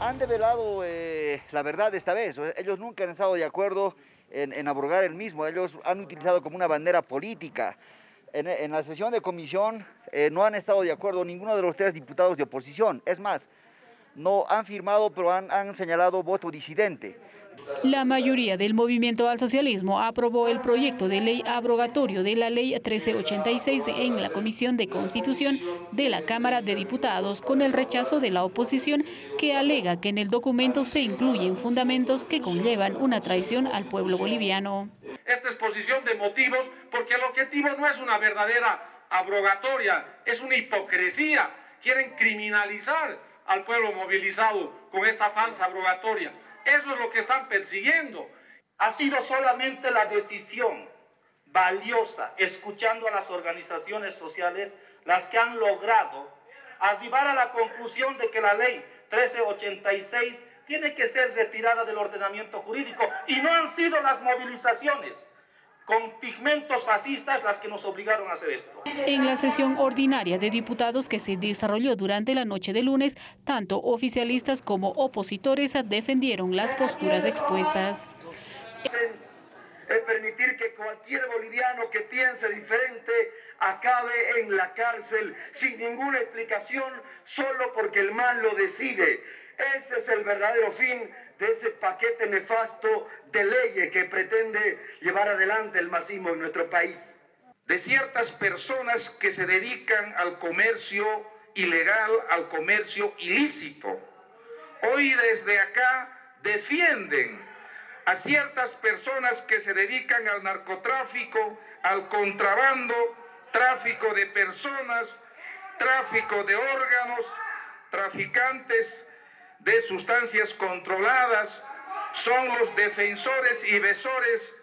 Han develado eh, la verdad esta vez. Ellos nunca han estado de acuerdo en, abrogar el mismo. Ellos han utilizado como una bandera política. En, la sesión de comisión eh, no han estado de acuerdo ninguno de los tres diputados de oposición. Es más, no han firmado, pero han, han señalado voto disidente. La mayoría del movimiento al socialismo aprobó el proyecto de ley abrogatorio de la ley 1386 en la Comisión de Constitución de la Cámara de Diputados con el rechazo de la oposición que alega que en el documento se incluyen fundamentos que conllevan una traición al pueblo boliviano. Esta exposición de motivos porque el objetivo no es una verdadera abrogatoria, es una hipocresía. Quieren criminalizar al pueblo movilizado con esta falsa abrogatoria. Eso es lo que están persiguiendo. Ha sido solamente la decisión valiosa, escuchando a las organizaciones sociales, las que han logrado arribar a la conclusión de que la ley 1386 tiene que ser retirada del ordenamiento jurídico y no han sido las movilizaciones con pigmentos fascistas las que nos obligaron a hacer esto. En la sesión ordinaria de diputados que se desarrolló durante la noche de lunes, tanto oficialistas como opositores defendieron las posturas expuestas. Es permitir que cualquier boliviano que piense diferente acabe en la cárcel sin ninguna explicación, solo porque el mal lo decide. El verdadero fin de ese paquete nefasto de leyes que pretende llevar adelante el masismo en nuestro país. De ciertas personas que se dedican al comercio ilegal, al comercio ilícito. Hoy desde acá defienden a ciertas personas que se dedican al narcotráfico, al contrabando, tráfico de personas, tráfico de órganos, traficantes de sustancias controladas son los defensores y besores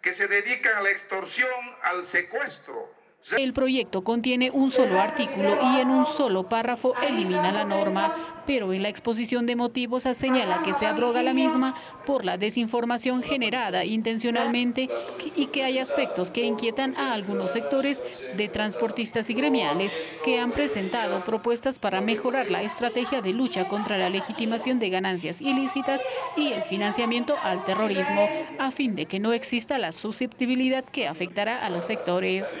que se dedican a la extorsión, al secuestro, el proyecto contiene un solo artículo y en un solo párrafo elimina la norma, pero en la exposición de motivos señala que se abroga la misma por la desinformación generada intencionalmente y que hay aspectos que inquietan a algunos sectores de transportistas y gremiales que han presentado propuestas para mejorar la estrategia de lucha contra la legitimación de ganancias ilícitas y el financiamiento al terrorismo, a fin de que no exista la susceptibilidad que afectará a los sectores.